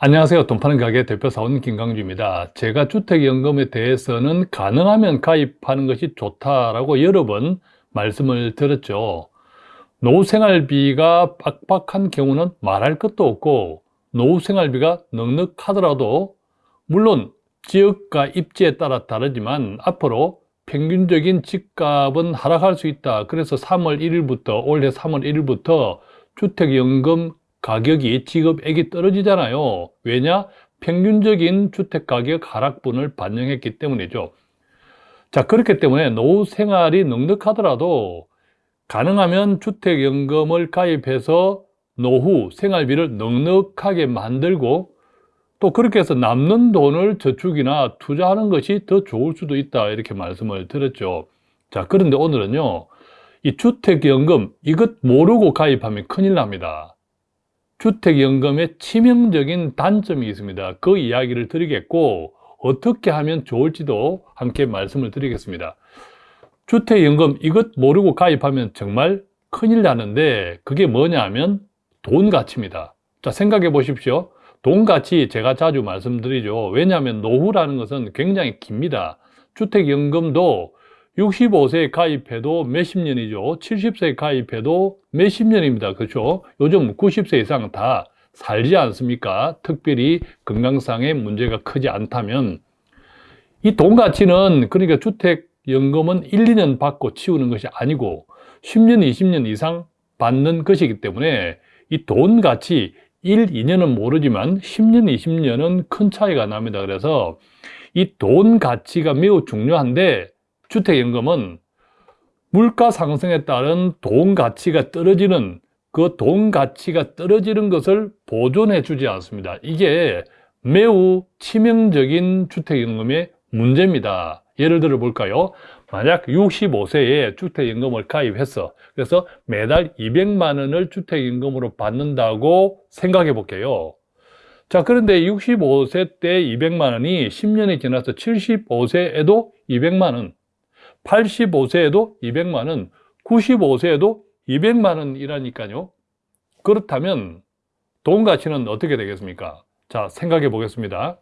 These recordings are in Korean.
안녕하세요. 돈 파는 가게 대표사원 김강주입니다. 제가 주택연금에 대해서는 가능하면 가입하는 것이 좋다라고 여러 번 말씀을 드렸죠. 노후생활비가 빡빡한 경우는 말할 것도 없고 노후생활비가 넉넉하더라도 물론 지역과 입지에 따라 다르지만 앞으로 평균적인 집값은 하락할 수 있다. 그래서 3월 1일부터 올해 3월 1일부터 주택연금 가격이 지급액이 떨어지잖아요. 왜냐? 평균적인 주택가격 하락분을 반영했기 때문이죠. 자, 그렇기 때문에 노후 생활이 넉넉하더라도 가능하면 주택연금을 가입해서 노후 생활비를 넉넉하게 만들고 또 그렇게 해서 남는 돈을 저축이나 투자하는 것이 더 좋을 수도 있다 이렇게 말씀을 드렸죠 자 그런데 오늘은요 이 주택연금 이것 모르고 가입하면 큰일 납니다 주택연금의 치명적인 단점이 있습니다. 그 이야기를 드리겠고 어떻게 하면 좋을지도 함께 말씀을 드리겠습니다. 주택연금 이것 모르고 가입하면 정말 큰일 나는데 그게 뭐냐 하면 돈 가치입니다. 자 생각해 보십시오. 돈 가치 제가 자주 말씀드리죠. 왜냐하면 노후라는 것은 굉장히 깁니다. 주택연금도 65세에 가입해도 몇십 년이죠? 70세에 가입해도 몇십 년입니다. 그렇죠? 요즘 90세 이상 다 살지 않습니까? 특별히 건강상의 문제가 크지 않다면. 이 돈 가치는 그러니까 주택연금은 1, 2년 받고 치우는 것이 아니고 10년, 20년 이상 받는 것이기 때문에 이 돈 가치 1, 2년은 모르지만 10년, 20년은 큰 차이가 납니다. 그래서 이 돈 가치가 매우 중요한데 주택연금은 물가 상승에 따른 돈 가치가 떨어지는 그 돈 가치가 떨어지는 것을 보존해 주지 않습니다. 이게 매우 치명적인 주택연금의 문제입니다. 예를 들어 볼까요? 만약 65세에 주택연금을 가입했어 그래서 매달 200만 원을 주택연금으로 받는다고 생각해 볼게요 자 그런데 65세 때 200만 원이 10년이 지나서 75세에도 200만 원 85세에도 200만 원 95세에도 200만 원이라니까요 그렇다면 돈 가치는 어떻게 되겠습니까? 자 생각해 보겠습니다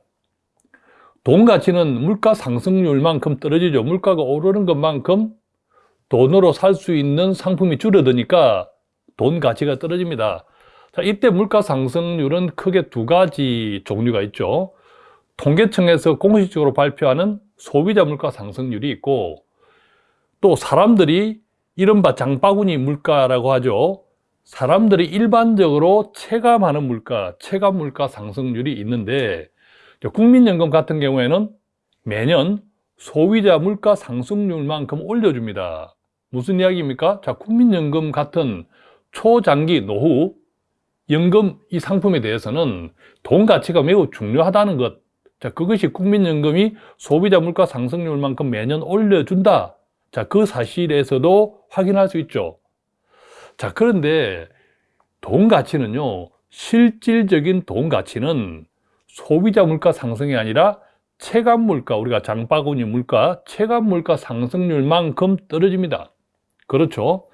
돈 가치는 물가 상승률만큼 떨어지죠. 물가가 오르는 것만큼 돈으로 살 수 있는 상품이 줄어드니까 돈 가치가 떨어집니다. 자, 이때 물가 상승률은 크게 두 가지 종류가 있죠. 통계청에서 공식적으로 발표하는 소비자 물가 상승률이 있고 또 사람들이 이른바 장바구니 물가라고 하죠. 사람들이 일반적으로 체감하는 물가, 체감 물가 상승률이 있는데 국민연금 같은 경우에는 매년 소비자 물가 상승률만큼 올려줍니다. 무슨 이야기입니까? 자, 국민연금 같은 초장기 노후 연금 이 상품에 대해서는 돈 가치가 매우 중요하다는 것. 자, 그것이 국민연금이 소비자 물가 상승률만큼 매년 올려준다. 자, 그 사실에서도 확인할 수 있죠. 자, 그런데 돈 가치는요, 실질적인 돈 가치는 소비자 물가 상승이 아니라 체감 물가, 우리가 장바구니 물가, 체감 물가 상승률만큼 떨어집니다. 그렇죠?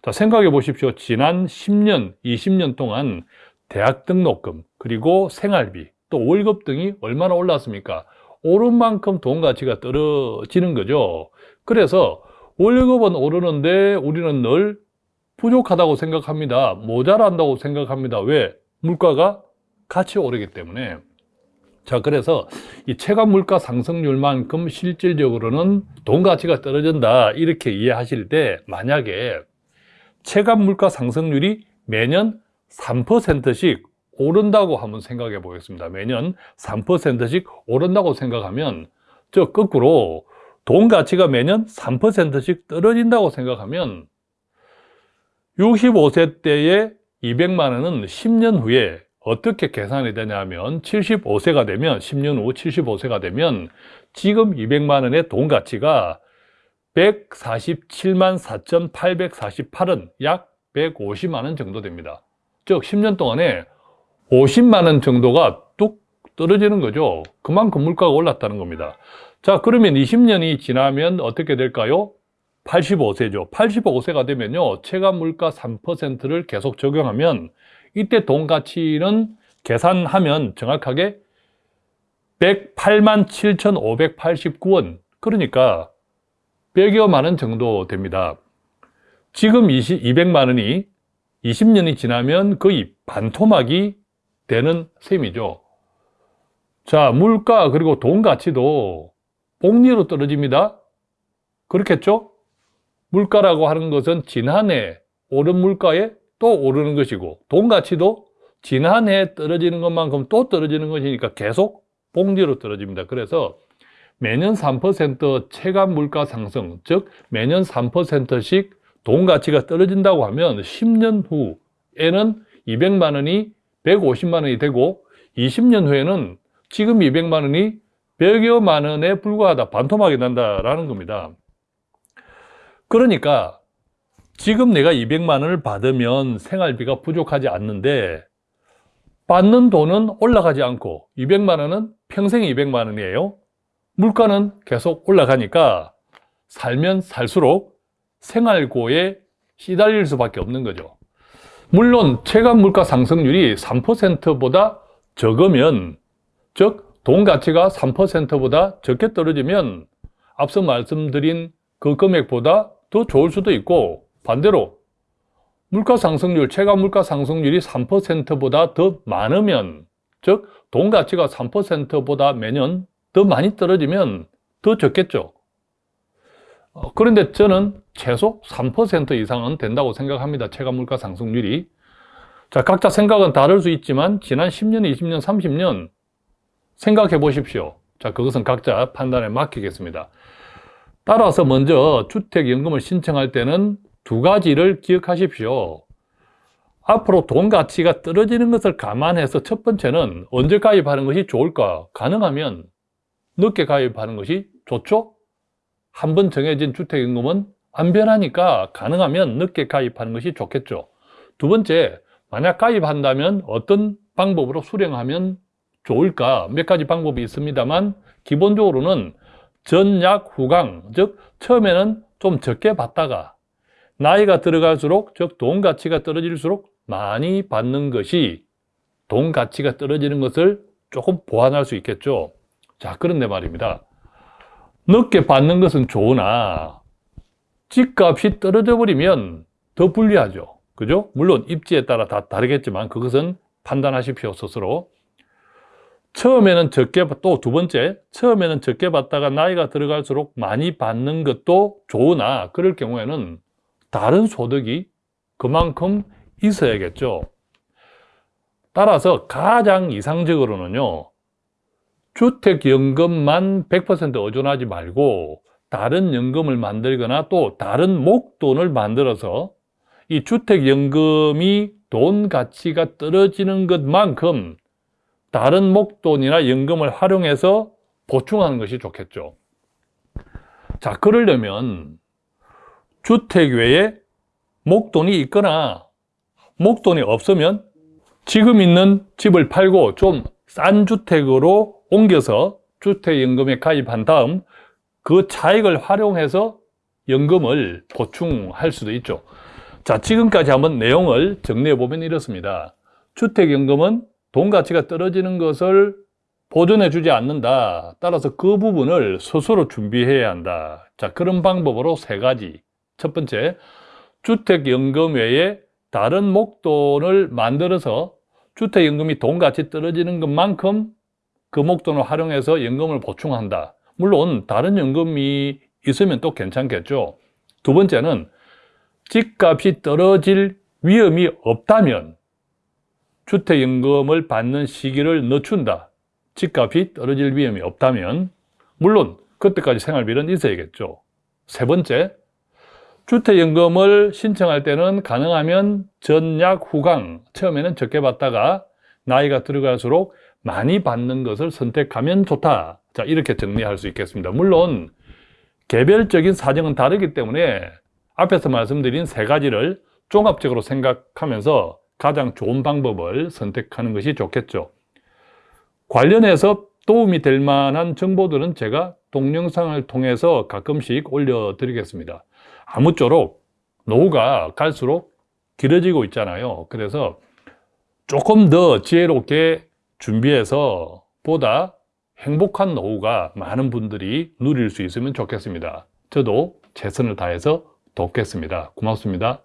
자, 생각해 보십시오. 지난 10년, 20년 동안 대학 등록금, 그리고 생활비, 또 월급 등이 얼마나 올랐습니까? 오른 만큼 돈 가치가 떨어지는 거죠. 그래서 월급은 오르는데 우리는 늘 부족하다고 생각합니다. 모자란다고 생각합니다. 왜? 물가가 같이 오르기 때문에. 자 그래서 이 체감 물가 상승률만큼 실질적으로는 돈 가치가 떨어진다 이렇게 이해하실 때 만약에 체감 물가 상승률이 매년 3%씩 오른다고 한번 생각해 보겠습니다 매년 3%씩 오른다고 생각하면 저 거꾸로 돈 가치가 매년 3%씩 떨어진다고 생각하면 65세 때에 200만 원은 10년 후에 어떻게 계산이 되냐면 75세가 되면 10년 후 75세가 되면 지금 200만 원의 돈 가치가 147만 4,848원 약 150만 원 정도 됩니다. 즉 10년 동안에 50만 원 정도가 뚝 떨어지는 거죠. 그만큼 물가가 올랐다는 겁니다 자 그러면 20년이 지나면 어떻게 될까요? 85세죠 85세가 되면요 체감 물가 3%를 계속 적용하면 이때 돈 가치는 계산하면 정확하게 108만 7,589원 그러니까 100여만 원 정도 됩니다. 지금 20, 200만 원이 20년이 지나면 거의 반토막이 되는 셈이죠. 자, 물가 그리고 돈 가치도 복리로 떨어집니다. 그렇겠죠? 물가라고 하는 것은 지난해 오른 물가에 또 오르는 것이고 돈 가치도 지난해 떨어지는 것만큼 또 떨어지는 것이니까 계속 복리로 떨어집니다. 그래서 매년 3% 체감 물가 상승, 즉 매년 3%씩 돈 가치가 떨어진다고 하면 10년 후에는 200만 원이 150만 원이 되고 20년 후에는 지금 200만 원이 100여만 원에 불과하다, 반토막이 난다라는 겁니다. 그러니까 지금 내가 200만 원을 받으면 생활비가 부족하지 않는데 받는 돈은 올라가지 않고 200만 원은 평생 200만 원이에요. 물가는 계속 올라가니까 살면 살수록 생활고에 시달릴 수밖에 없는 거죠. 물론 체감 물가 상승률이 3%보다 적으면 즉 돈 가치가 3%보다 적게 떨어지면 앞서 말씀드린 그 금액보다 더 좋을 수도 있고 반대로 물가 상승률, 체감 물가 상승률이 3%보다 더 많으면 즉 돈 가치가 3%보다 매년 더 많이 떨어지면 더 적겠죠. 어, 그런데 저는 최소 3% 이상은 된다고 생각합니다. 체감 물가 상승률이. 자, 각자 생각은 다를 수 있지만 지난 10년, 20년, 30년 생각해 보십시오. 자, 그것은 각자 판단에 맡기겠습니다. 따라서 먼저 주택연금을 신청할 때는 두 가지를 기억하십시오. 앞으로 돈 가치가 떨어지는 것을 감안해서 첫 번째는 언제 가입하는 것이 좋을까? 가능하면 늦게 가입하는 것이 좋죠? 한 번 정해진 주택연금은 안 변하니까 가능하면 늦게 가입하는 것이 좋겠죠. 두 번째, 만약 가입한다면 어떤 방법으로 수령하면 좋을까? 몇 가지 방법이 있습니다만 기본적으로는 전약 후강, 즉 처음에는 좀 적게 받다가 나이가 들어갈수록 즉 돈 가치가 떨어질수록 많이 받는 것이 돈 가치가 떨어지는 것을 조금 보완할 수 있겠죠. 자, 그런데 말입니다. 늦게 받는 것은 좋으나 집값이 떨어져 버리면 더 불리하죠. 그죠? 물론 입지에 따라 다 다르겠지만 그것은 판단하십시오, 스스로. 처음에는 적게, 또 두 번째, 처음에는 적게 받다가 나이가 들어갈수록 많이 받는 것도 좋으나 그럴 경우에는 다른 소득이 그만큼 있어야겠죠. 따라서 가장 이상적으로는요, 주택연금만 100% 의존하지 말고 다른 연금을 만들거나 또 다른 목돈을 만들어서 이 주택연금이 돈 가치가 떨어지는 것만큼 다른 목돈이나 연금을 활용해서 보충하는 것이 좋겠죠. 자, 그러려면 주택 외에 목돈이 있거나 목돈이 없으면 지금 있는 집을 팔고 좀 싼 주택으로 옮겨서 주택연금에 가입한 다음 그 차익을 활용해서 연금을 보충할 수도 있죠. 자, 지금까지 한번 내용을 정리해 보면 이렇습니다. 주택연금은 돈 가치가 떨어지는 것을 보존해 주지 않는다. 따라서 그 부분을 스스로 준비해야 한다. 자, 그런 방법으로 세 가지. 첫 번째, 주택연금 외에 다른 목돈을 만들어서 주택연금이 돈 가치 떨어지는 것만큼 그 목돈을 활용해서 연금을 보충한다. 물론 다른 연금이 있으면 또 괜찮겠죠. 두 번째는 집값이 떨어질 위험이 없다면 주택연금을 받는 시기를 늦춘다. 집값이 떨어질 위험이 없다면 물론 그때까지 생활비는 있어야겠죠. 세 번째, 주택연금을 신청할 때는 가능하면 전약 후강, 처음에는 적게 받다가 나이가 들어갈수록 많이 받는 것을 선택하면 좋다. 자, 이렇게 정리할 수 있겠습니다. 물론 개별적인 사정은 다르기 때문에 앞에서 말씀드린 세 가지를 종합적으로 생각하면서 가장 좋은 방법을 선택하는 것이 좋겠죠. 관련해서 도움이 될 만한 정보들은 제가 동영상을 통해서 가끔씩 올려드리겠습니다. 아무쪼록 노후가 갈수록 길어지고 있잖아요. 그래서 조금 더 지혜롭게 준비해서 보다 행복한 노후가 많은 분들이 누릴 수 있으면 좋겠습니다. 저도 최선을 다해서 돕겠습니다. 고맙습니다.